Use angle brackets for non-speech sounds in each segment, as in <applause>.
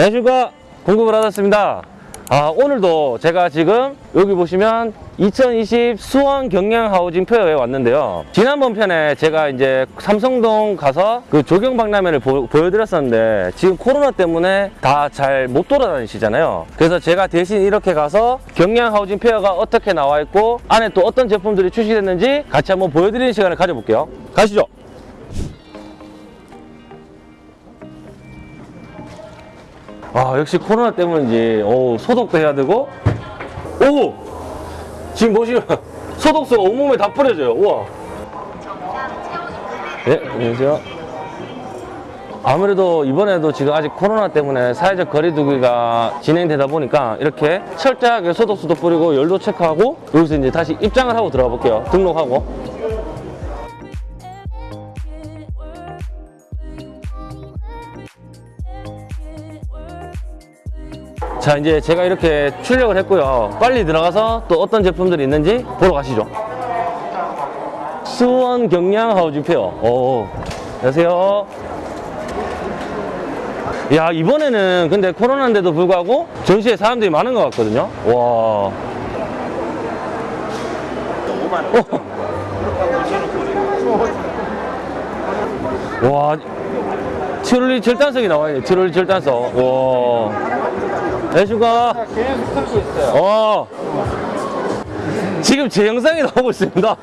안녕하십니까 공급을 받았습니다. 아 오늘도 제가 지금 여기 보시면 2020 수원 경량 하우징 페어에 왔는데요. 지난번 편에 제가 이제 삼성동 가서 그 조경 박람회를 보, 여드렸었는데 지금 코로나 때문에 다 잘 못 돌아다니시잖아요. 그래서 제가 대신 이렇게 가서 경량 하우징 페어가 어떻게 나와 있고 안에 또 어떤 제품들이 출시됐는지 같이 한번 보여드리는 시간을 가져볼게요. 가시죠 아 역시 코로나 때문인지 오, 소독도 해야 되고. 오! 지금 보시면 <laughs> 소독수가 온몸에 다 뿌려져요. 우와. 네 안녕하세요. 아무래도 이번에도 지금 아직 코로나 때문에 사회적 거리두기가 진행되다 보니까 이렇게 철저하게 소독수도 뿌리고 열도 체크하고 여기서 이제 다시 입장을 하고 들어가 볼게요. 등록하고 자 이제 제가 이렇게 출력을 했고요. 빨리 들어가서 또 어떤 제품들이 있는지 보러 가시죠. 수원 경량 하우징 페어 오, 안녕하세요. 야 이번에는 근데 코로나인데도 불구하고 전시에 사람들이 많은 것 같거든요. 와. 어. 와 티롤리 절단석이 나와요. 티롤리 절단석. 와 안녕하십니까 계속 틀고 있어요. 어. 지금 제 영상이 나오고 있습니다.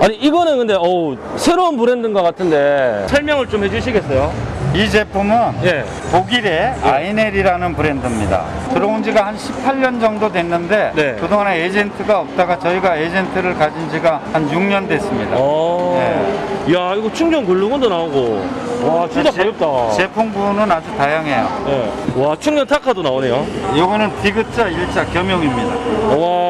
아니 이거는 근데 어우 새로운 브랜드인 것 같은데 설명을 좀 해주시겠어요? 이 제품은 예. 독일의 아이넬이라는 브랜드입니다. 들어온 지가 한 18년 정도 됐는데 네. 그동안 에이전트가 없다가 저희가 에이전트를 가진 지가 한 6년 됐습니다. 어. 야 이거 충전 글루건도 나오고 와 진짜 제- 가볍다. 제품군은 아주 다양해요. 예. 와 충전 타카도 나오네요. 이거는 디귿자, 일자 겸용입니다. 와.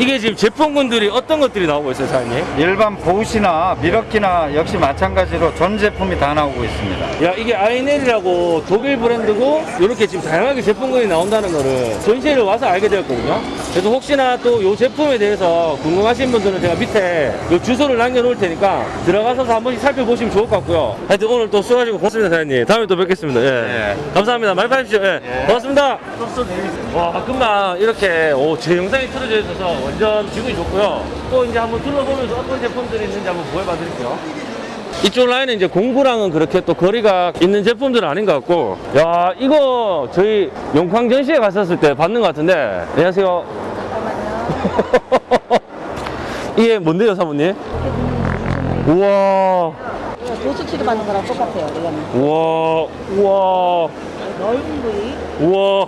이게 지금 제품군들이 어떤 것들이 나오고 있어요, 사장님? 일반 보시나 미러키나 역시 마찬가지로 전 제품이 다 나오고 있습니다. 야 이게 아이넬이라고 독일 브랜드고 이렇게 지금 다양하게 제품군이 나온다는 거를 전시회를 와서 알게 되었거든요 그래서 혹시나 또 이 제품에 대해서 궁금하신 분들은 제가 밑에 요 주소를 남겨놓을 테니까 들어가서 한 번씩 살펴보시면 좋을 것 같고요 하여튼 오늘 또 수고하시고 고맙습니다 사장님 다음에 또 뵙겠습니다 예. 예. 감사합니다 많이 봐주십시오 예. 고맙습니다 와 금방 이렇게 오, 제 영상이 틀어져 있어서 완전 기분이 좋고요. 또 이제 한번 둘러보면서 어떤 제품들이 있는지 한번 보여봐 드릴게요. 이쪽 라인은 이제 공구랑은 그렇게 또 거리가 있는 제품들은 아닌 것 같고. 야 이거 저희 용광 전시회 갔었을 때 봤는 것 같은데. 안녕하세요. <laughs> 이게 뭔데요 사모님? 우와. 도수 치료받는 거랑 똑같아요. 우와. 우와. 넓은 부위, 우와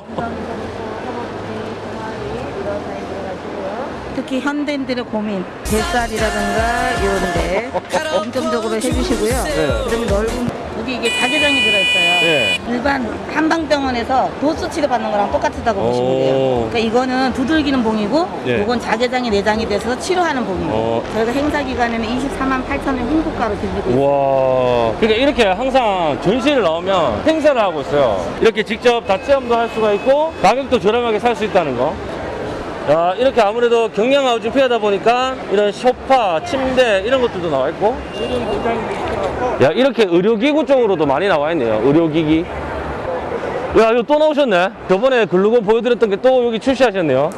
특히 현대인들의 고민, 뱃살이라든가 이런데 중점적으로 해주시고요. 그다음에 넓은 여기 이게 자개장이 들어있어요. 네. 일반 한방병원에서 도수 치료받는 거랑 똑같다고 오. 보시면 돼요. 그러니까 이거는 두들기는 봉이고, 예. 이건 자개장이 내장이 돼서 치료하는 봉이에요. 어. 저희가 행사 기간에는 24만 8천 원 홍보가로 드리고 있어요. 우와 그러니까 이렇게 항상 전시를 나오면 행사를 하고 있어요 이렇게 직접 다 체험도 할 수가 있고 가격도 저렴하게 살 수 있다는 거 야, 이렇게 아무래도 경량 하우징 페어다 보니까 이런 소파, 침대 이런 것들도 나와 있고. 야 이렇게 의료기구 쪽으로도 많이 나와 있네요. 의료기기. 야 이거 또 나오셨네. 저번에 글루건 보여드렸던 게 또 여기 출시하셨네요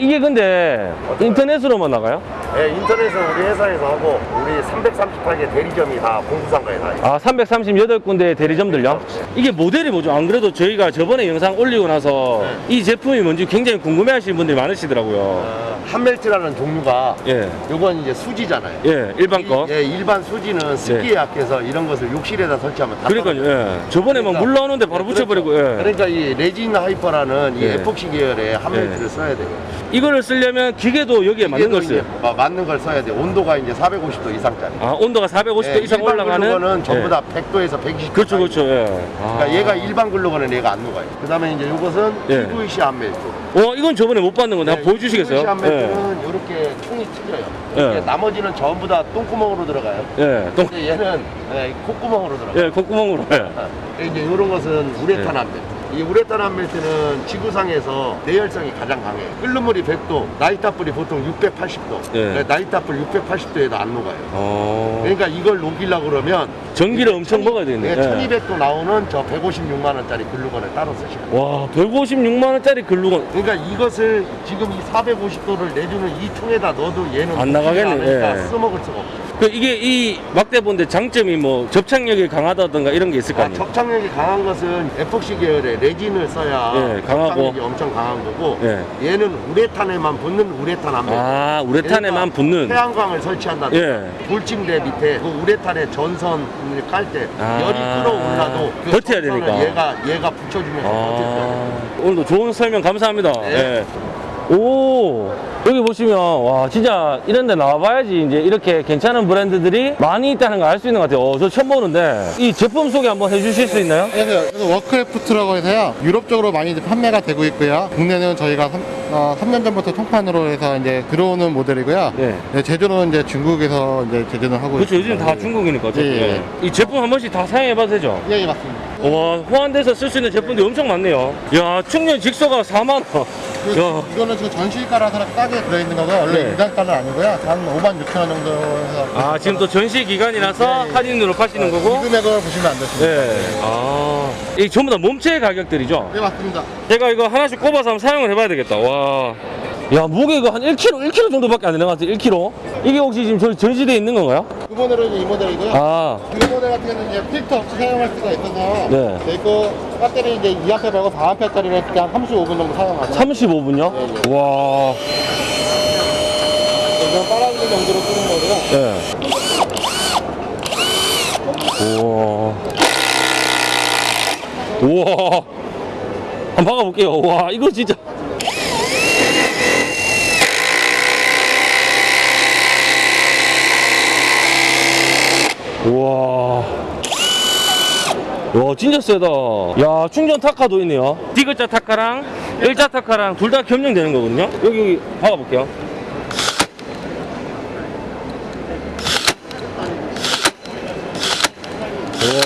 이게 근데 인터넷으로만 나가요? 네, 인터넷은 우리 회사에서 하고 우리 338개 대리점이 다 공구상가에 다 있어요. 아 338군데 대리점들요? 이게 모델이 뭐죠? 안 그래도 저희가 저번에 영상 올리고 나서 이 제품이 뭔지 굉장히 궁금해 하시는 분들이 많으시더라고요 어, 한멜트라는 종류가 예, 요건 이제 수지잖아요. 예, 일반 거 이- 예, 일반 수지는 습기에 약해서 이런 것을 욕실에다 설치하면 다 그러니까요. 예. 저번에 막 그러니까- 물 나오는데 바로 네, 붙여버리고 그렇죠. 예. 그러니까 이 레진 하이퍼라는 이 예. 에폭시 계열의 한멜트를 예. 써야 돼요. 이거를 쓰려면 기계도 여기에 맞는 걸 써요 마- 맞는 걸 써야 돼요. 온도가 이제 450도 이상짜리. 아 온도가 450도 예, 이상 올라가는 글루건은 전부 예. 다 100도에서 120도. 그렇죠 그렇죠 예. 그러니까 얘가 일반 글루건은 얘가 안 녹아요. 그다음에 이제 요것은 예. PVC 한멜트. 어 이건 저번에 못 봤는 건데 한번 보여 주시겠어요? PVC 예. 한멜트는 이렇게 통이 튀겨요. 예. 이게 나머지는 전부 다 똥구멍으로 들어가요. 예. 똥, 근데 얘는 예, 콧구멍으로 들어가요. 예, 콧구멍으로 예. 이제 이런 것은 우레탄 예. 한멜트. 이 우레탄 한멜트는 지구상에서 내열성이 가장 강해요. 끓는 물이 100도, 나이타불이 보통 680도. 예. 나이타불 680도에도 안 녹아요. 어. 그러니까 이걸 녹이려고 그러면 전기를 엄청 먹어야 되겠네. 네, 예. 1200도 나오는 저 156만 원짜리 글루건을 따로 쓰시면. 와, 156만 원짜리 글루건. 그러니까 이것을 지금 이 450도를 내주는 이 통에다 넣어도 얘는 안 나가겠네, 않으니까 예. 써먹을 수가 없어요. 그 이게 이 막대본데 장점이 뭐 접착력이 강하다던가 이런 게 있을 거 아, 아니에요? 접착력이 강한 것은 에폭시 계열의 레진을 써야 예, 강하고. 접착력이 엄청 강한 거고 예. 얘는 우레탄에만 붙는 우레탄 암배. 아, 우레탄에만 붙는. 태양광을 설치한다든가 예. 돌침대 밑에 그 우레탄의 전선을 깔 때 아. 열이 끌어올라도 그 버텨야 되니까. 얘가 얘가 붙여주면서 버틸 거예요. 아, 오늘도 좋은 설명 감사합니다. 네. 예. 오, 여기 보시면, 와, 진짜 이런 데 나와봐야지 이제 이렇게 괜찮은 브랜드들이 많이 있다는 걸 알 수 있는 것 같아요. 어, 저 처음 보는데, 이 제품 소개 한번 해주실 수 있나요? 그래서 워크래프트라고 해서요 유럽 쪽으로 많이 판매가 되고 있고요 국내는 저희가 3, 년 전부터 총판으로 해서 이제 들어오는 모델이고요 네. 네, 제조는 이제 중국에서 이제 제조를 하고 그렇죠. 요즘 있습니다. 다 중국이니까. 예, 예. 이 제품 한 번씩 다 사용해봐도 되죠? 예, 예 맞습니다 와, 호환돼서 쓸 수 있는 제품들이 엄청 많네요. 야, 충전 jigsaw가 4만원. 야, 이거는 지금 전시가라서 싸게 들어있는 거고 원래 네. 인상가는 아니고요 한 5만 6천 원 정도 해서 아, 지금 또 전시 기간이라서 네, 예. 할인으로 파시는 이 거고. 금액을 보시면 안 되십니다 네. 아, 이 전부 다 몸체 가격들이죠? 네 맞습니다 제가 이거 하나씩 꼽아서 한번 사용을 해봐야 되겠다. 와. 야, 무게가 한 1kg, 1kg 정도밖에 안 되는 것 같아요. 1kg. 이게 혹시 지금 전시대에 있는 건가요? 그 모델은 이 모델이고요 아, 이 모델 같은 경우는 이제 필터 없이 사용할 수가 있어서 네. 이거 배터리 이제 2A 말고 4A짜리를 이렇게 한 35분 정도 사용하죠 35분요? 네, 와. 이건 빨아들일 정도로 쓰는 거고요 네. 우와. 우와. 한번 박아볼게요. 와, 이거 진짜. 우와. 와, 진짜 세다. 야, 충전 타카도 있네요. 디귿자 타카랑 일자 타카랑 둘 다 겸용되는 거거든요. 여기, 여기 박아볼게요.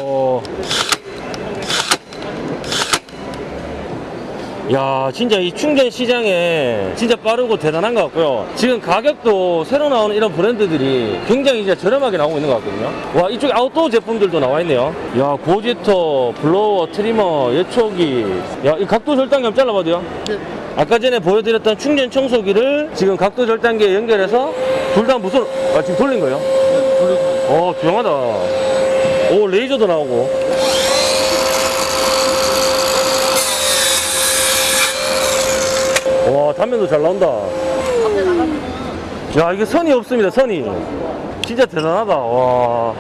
오. 야, 진짜 이 충전 시장에 진짜 빠르고 대단한 것 같고요. 지금 가격도 새로 나오는 이런 브랜드들이 굉장히 이제 저렴하게 나오고 있는 것 같거든요. 와, 이쪽에 아웃도어 제품들도 나와 있네요. 야, 고지톱, blower, trimmer, 예초기. 야, 이 각도 절단기 한번 잘라봐도요? 아까 전에 보여드렸던 충전 청소기를 지금 각도 절단기에 연결해서 둘 다 무슨, 아, 지금 돌린 거예요? 어, 조용하다. 오, 레이저도 나오고. 와, 단면도 잘 나온다. 야, 이게 선이 없습니다, 선이. 진짜 대단하다, 와.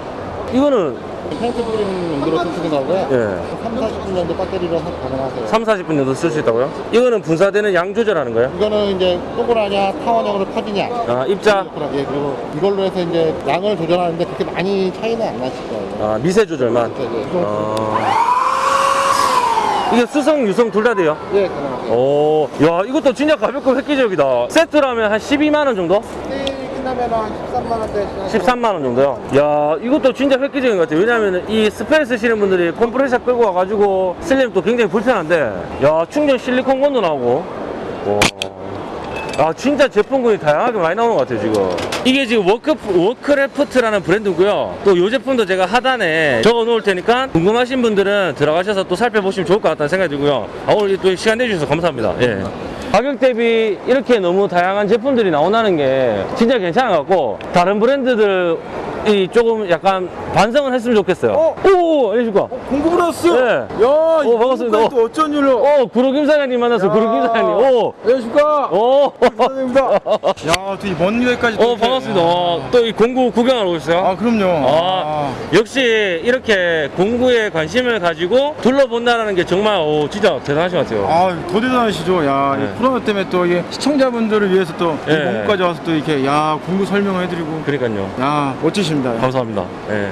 이거는, 펜트 뿌리는 용도로 쓰시는 거고요 예, 3, 40분 정도 배터리로 하- 가능하세요 3, 40분 정도 쓸 수 있다고요? 이거는 분사되는 양 조절하는 거예요? 이거는 이제 동그라냐 타원형으로 퍼지냐 아, 입자, 예, 그리고 이걸로 해서 이제 양을 조절하는데 그렇게 많이 차이는 안 나실 거예요 아, 미세 조절만. 네, 네. 아. 이게 수성, 유성 둘 다 돼요? 예, 가능하세요 오, 야, 이것도 진짜 가볍고 획기적이다. 세트라면 한 12만원 정도? 세일이 끝나면 한 13만 원대 13만원 정도요? 야, 이것도 진짜 획기적인 것 같아요. 왜냐면 이 스페인 쓰시는 분들이 컴프레셔 끌고 와가지고 또 굉장히 불편한데, 야, 충전 실리콘 gun도 나오고. 와. 아, 진짜 제품군이 다양하게 많이 나오는 것 같아요, 지금. 이게 지금 워크, 워크래프트라는 브랜드고요. 또 이 제품도 제가 하단에 적어 놓을 테니까 궁금하신 분들은 들어가셔서 또 살펴보시면 좋을 것 같다는 생각이 들고요. 아, 오늘 또 시간 내주셔서 감사합니다. 예. 가격 대비 이렇게 너무 다양한 제품들이 나온다는 게 진짜 괜찮은 것 같고, 다른 브랜드들 이 조금 약간 반성을 했으면 좋겠어요. 어? 오, 안녕하십니까. 공급을 왔어. 네. 야, 어, 반갑습니다. 또 어쩐 일로? 어, 구로김 사장님 만나서 구로김 사장님. 오, 안녕하십니까? 오. 감사합니다. <laughs> 야, 또 이먼 유해까지. 어 반갑습니다. 또이 공구 구경하러 오셨어요? 아, 그럼요. 아, 역시 이렇게 공구에 관심을 가지고 둘러본다는 게 정말 오, 진짜 대단하신 것 같아요. 아, 더 대단하시죠. 야, 네. 이 코로나 때문에 또 이게 시청자분들을 위해서 또이 네. 공구까지 와서 또 이렇게 야 공구 설명을 해드리고. 그러니까요. 야, 멋지십니다. 야, 감사합니다. 예.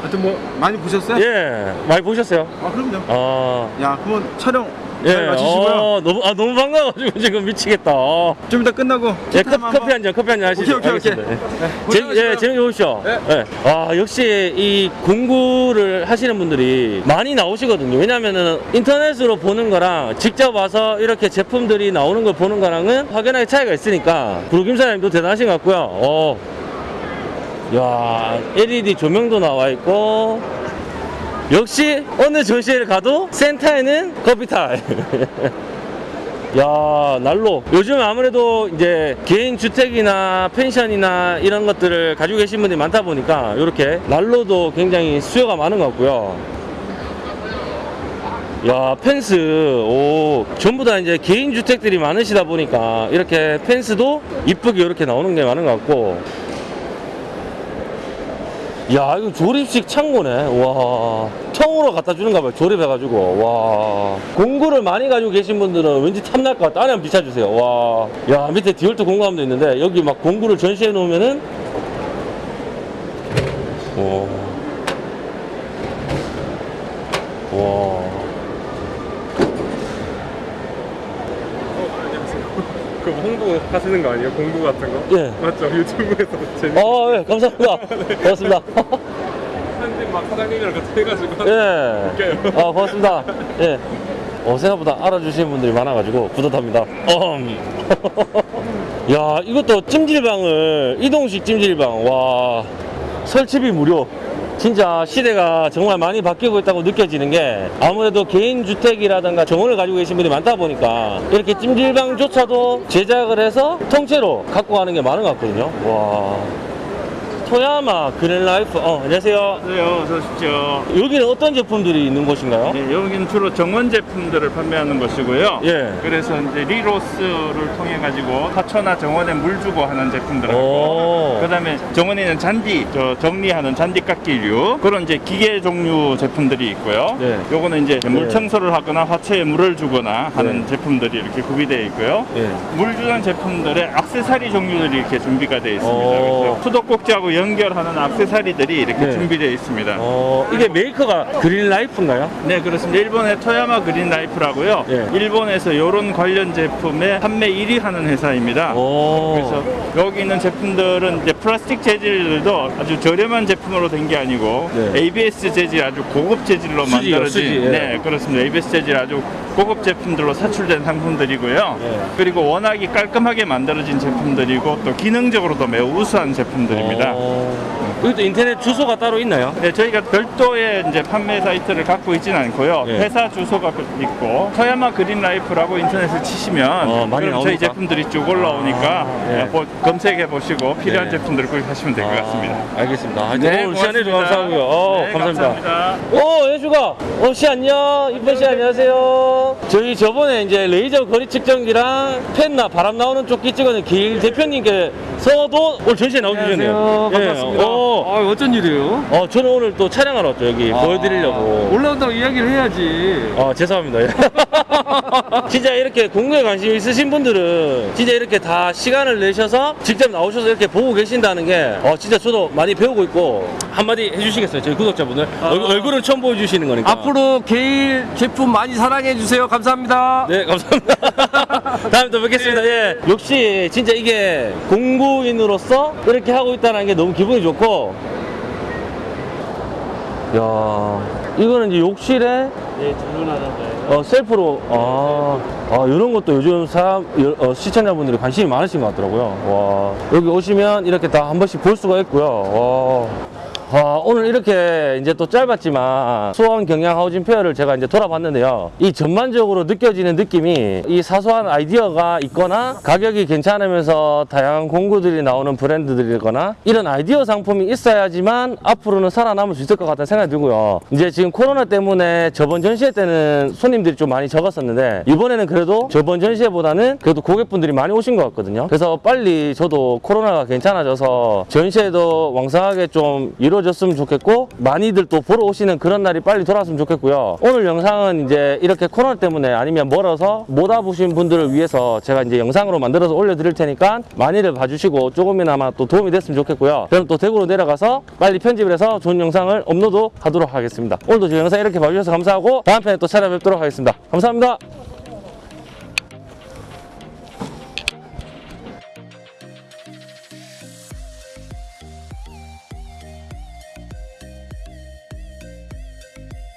하여튼 뭐 많이 보셨어요? 예, 많이 보셨어요? 아, 그럼요. 아, 야, 그러면 촬영 예, 잘 마치시고요. 어, 너무, 아, 너무 반가워가지고 <laughs> 지금 미치겠다. 어. 좀 이따 끝나고 예, 커피, 한 잔, 커피 한잔 하시죠. 오케이, 오케이, 오케이. 알겠습니다. 예. 네, 재, 고생하셨어요. 예, 재밌게 보십시오. 네. 예. 아, 역시 이 공구를 하시는 분들이 많이 나오시거든요. 왜냐면은 인터넷으로 보는 거랑 직접 와서 이렇게 제품들이 나오는 걸 보는 거랑은 확연하게 차이가 있으니까 구루김 사장님도 대단하신 것 같고요. 어, 야 LED 조명도 나와 있고 역시 어느 전시회를 가도 센터에는 커피탈 <laughs> 야 난로. 요즘 아무래도 이제 개인 주택이나 펜션이나 이런 것들을 가지고 계신 분들이 많다 보니까 이렇게 난로도 굉장히 수요가 많은 것 같고요. 야 펜스. 오 전부 다 이제 개인 주택들이 많으시다 보니까 이렇게 펜스도 이쁘게 이렇게 나오는 게 많은 것 같고 야 이거 조립식 창고네. 와. 통으로 갖다 주는가 봐요 조립해가지고. 와. 공구를 많이 가지고 계신 분들은 왠지 탐날 것 같다. 안에 한번 비춰주세요. 와 야 밑에 디올트 공구함도 있는데 여기 막 공구를 전시해 놓으면은 오. 와. 그 홍보 하시는 거 아니에요? 공부 같은 거? 예. 맞죠? <laughs> 유튜브에서 재밌게 어, 예, 감사합니다. 고맙습니다. 편집 막 사장님이랑 같이 해가지고 예. 웃겨요. 아, 고맙습니다. 예. 어, 생각보다 알아주시는 분들이 많아가지고 뿌듯합니다. 엄. <laughs> 야, 이것도 찜질방을, 이동식 찜질방. 와, 설치비 무료. 진짜 시대가 정말 많이 바뀌고 있다고 느껴지는 게 아무래도 개인 주택이라든가 정원을 가지고 계신 분이 많다 보니까 이렇게 찜질방조차도 제작을 해서 통째로 갖고 가는 게 많은 것 같거든요. 와. 토야마 그린라이프. 어, 안녕하세요. 네, 어서 오십시오. 여기는 어떤 제품들이 있는 곳인가요? 네, 여기는 주로 정원 제품들을 판매하는 곳이고요. 예. 그래서 이제 릴 호스를 통해 가지고 화초나 정원에 물 주고 하는 제품들하고 오. 그다음에 정원에 있는 잔디 저 정리하는 잔디 깎기류 그런 이제 기계 종류 제품들이 있고요. 네. 요거는 이제 네. 물 청소를 하거나 화초에 물을 주거나 하는 네. 제품들이 이렇게 구비되어 있고요. 예. 물 주는 제품들의 악세사리 종류들이 이렇게 준비가 되어 있습니다. 오. 그래서 수도꼭지하고 연결하는 악세사리들이 이렇게 네. 준비되어 있습니다. 어, 이게 메이커가 그린 라이프인가요? 네 그렇습니다. 일본의 토야마 그린 라이프라고요. 예. 일본에서 이런 관련 제품의 판매 1위 하는 회사입니다. 오. 그래서 여기 있는 제품들은 이제 플라스틱 재질도 아주 저렴한 제품으로 된 게 아니고 네. ABS 재질 아주 고급 재질로 수지요, 만들어진 수지, 예. 네 그렇습니다. ABS 재질 아주 고급 제품들로 사출된 상품들이고요. 예. 그리고 워낙이 깔끔하게 만들어진 제품들이고 또 기능적으로도 매우 우수한 제품들입니다. 어. 여기도 인터넷 주소가 따로 있나요? 네, 저희가 별도의 이제 판매 사이트를 갖고 있지는 않고요. 예. 회사 주소가 있고 토야마 그린 라이프라고 인터넷에 치시면 어, 많이 그럼 저희 나오니까? 제품들이 쭉 올라오니까 아, 예. 예, 뭐 검색해 보시고 필요한 네. 제품들을 구입하시면 될 것 같습니다. 아, 알겠습니다. 아, 네, 오늘 시간 내주셔서 고맙습니다. 감사하고요. 어, 네, 감사합니다. 감사합니다. 오, 예수가. 어, 씨 안녕. 이쁜 씨 안녕하세요. 저희 저번에 이제 레이저 거리 측정기랑 펜나 바람 나오는 조끼 찍어낸 길 대표님께서도 오늘 전시에 나오시셨네요. 반갑습니다. 어, 아, 어쩐 일이에요? 어, 저는 오늘 또 촬영하러 왔죠. 여기 보여드리려고. 올라온다고 이야기를 해야지. 어, 죄송합니다. <laughs> <laughs> 진짜 이렇게 공부에 관심 있으신 분들은 진짜 이렇게 다 시간을 내셔서 직접 나오셔서 이렇게 보고 계신다는 게 어, 진짜 저도 많이 배우고 있고 한마디 해주시겠어요? 저희 구독자분들 얼, 얼굴은 처음 보여주시는 거니까 앞으로 게일 제품 많이 사랑해 주세요. 감사합니다. 네 감사합니다 <laughs> 다음에 또 뵙겠습니다 예. 역시 진짜 이게 공부인으로서 이렇게 하고 있다는 게 너무 기분이 좋고 야 이거는 이제 욕실에 네, 주문하던가요? 어, 셀프로, 아, 아, 이런 것도 요즘 사람, 여- 어, 시청자분들이 관심이 많으신 것 같더라고요. 와, 여기 오시면 이렇게 다 한 번씩 볼 수가 있고요. 와. 아, 오늘 이렇게 이제 또 짧았지만 수원 경량 하우징 페어를 제가 이제 돌아봤는데요. 이 전반적으로 느껴지는 느낌이 이 사소한 아이디어가 있거나 가격이 괜찮으면서 다양한 공구들이 나오는 브랜드들이거나 이런 아이디어 상품이 있어야지만 앞으로는 살아남을 수 있을 것 같다는 생각이 들고요. 이제 지금 코로나 때문에 저번 전시회 때는 손님들이 좀 많이 적었었는데 이번에는 그래도 저번 전시회보다는 그래도 고객분들이 많이 오신 것 같거든요. 그래서 빨리 저도 코로나가 괜찮아져서 전시회도 왕성하게 좀 이루어졌으면 좋겠고 많이들 또 보러 오시는 그런 날이 빨리 돌아왔으면 좋겠고요. 오늘 영상은 이제 이렇게 코로나 때문에 아니면 멀어서 못 와보신 분들을 위해서 제가 이제 영상으로 만들어서 올려드릴 테니까 많이들 봐주시고 조금이나마 또 도움이 됐으면 좋겠고요. 저는 또 대구로 내려가서 빨리 편집을 해서 좋은 영상을 업로드 하도록 하겠습니다. 오늘도 제 영상 이렇게 봐주셔서 감사하고 다음 편에 또 찾아뵙도록 하겠습니다. 감사합니다.